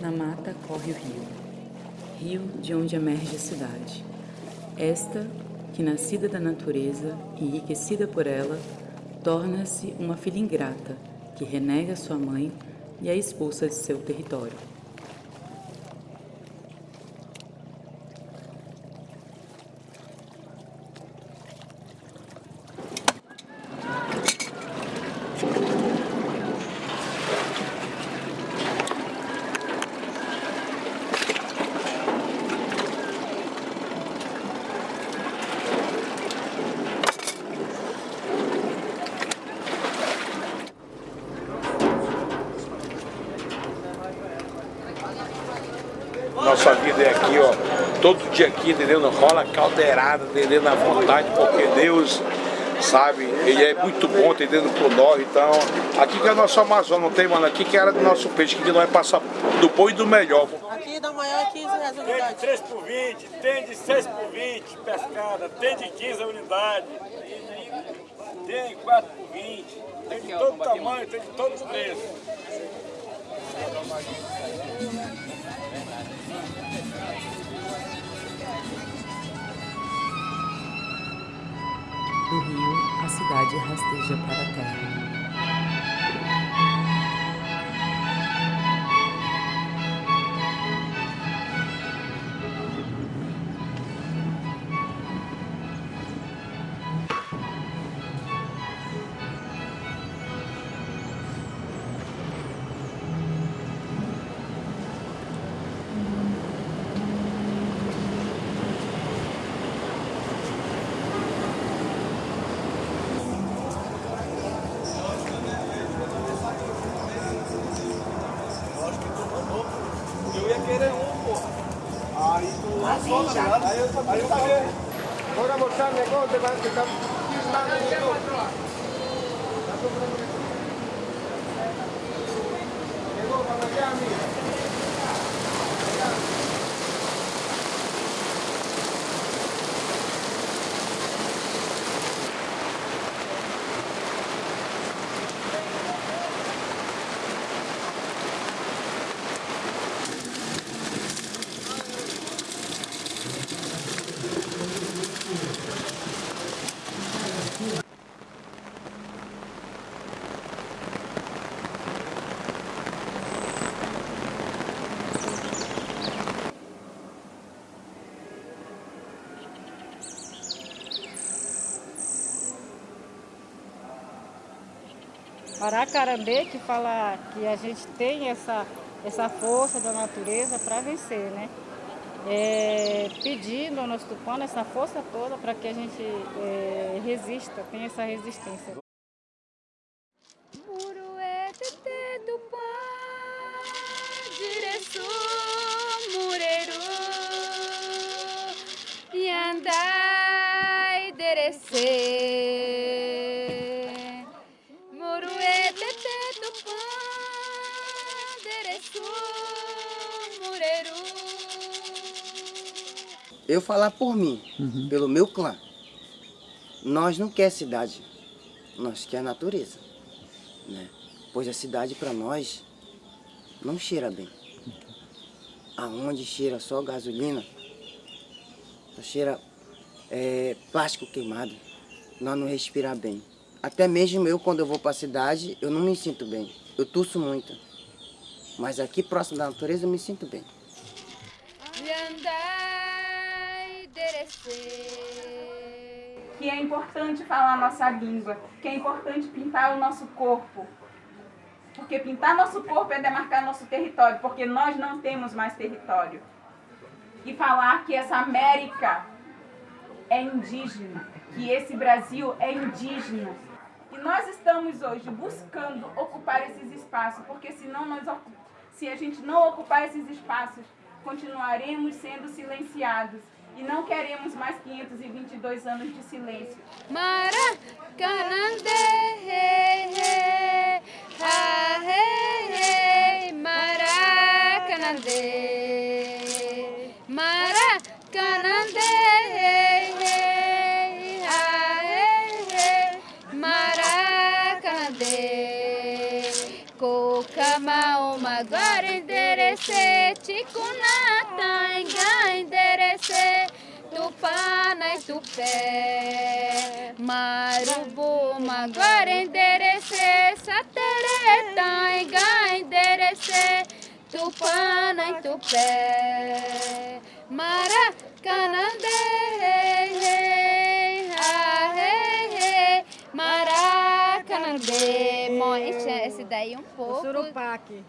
Na mata corre o rio, rio de onde emerge a cidade. Esta, que nascida da natureza, enriquecida por ela, torna-se uma filha ingrata, que renega sua mãe e a expulsa de seu território. Nossa vida é aqui, ó. Todo dia aqui, entendeu? Não rola caldeirada, entendeu? Na vontade, porque Deus, sabe, Ele é muito bom, entendeu? Por nós. Então, aqui que é o nosso Amazônia, não tem, mano? Aqui que era do nosso peixe, que nós passa do bom e do melhor. Aqui da manhã é 15 reais a Tem de unidade. 3 por 20, tem de 6 por 20 pescada, tem de 15 a unidade, tem 4 por 20, tem de todo tamanho, tem de todos os Do rio, a cidade rasteja para a quieren hongo. Ahí tú, ahí está Bora mostrarle cómo te van, te están firmando. Llegó para allá, mira. Aracarandê que fala que a gente tem essa, essa força da natureza para vencer, né? É, pedindo ao nosso tupano essa força toda para que a gente é, resista, tenha essa resistência. Mureru. Eu falar por mim, pelo meu clã. Nós não quer cidade, nós quer natureza. Né? Pois a cidade para nós não cheira bem. Aonde cheira só gasolina, só cheira é, plástico queimado, nós não respirar bem. Até mesmo eu, quando eu vou para a cidade, eu não me sinto bem. Eu tuço muito. Mas aqui próximo da natureza eu me sinto bem. Yandai, Derecê. Que é importante falar a nossa língua, que é importante pintar o nosso corpo. Porque pintar nosso corpo é demarcar nosso território, porque nós não temos mais território. E falar que essa América é indígena, que esse Brasil é indígena. E nós estamos hoje buscando ocupar esses espaços, porque senão nós, se a gente não ocupar esses espaços, continuaremos sendo silenciados. E não queremos mais 522 anos de silêncio. Maracanã, ah, hey, hey, Maracanã, Maracanã, ah, hey, hey, Maracanã, uma agora enderecei, Tikunata, E Tupé, Marubuma, agora enderecei, Satereta, enga, enderecei, Tupana e Tupé, Maracanã, hey, hey, ah, hey, hey, Maracanã, Mo- esse, daí um O pouco. Surupaque.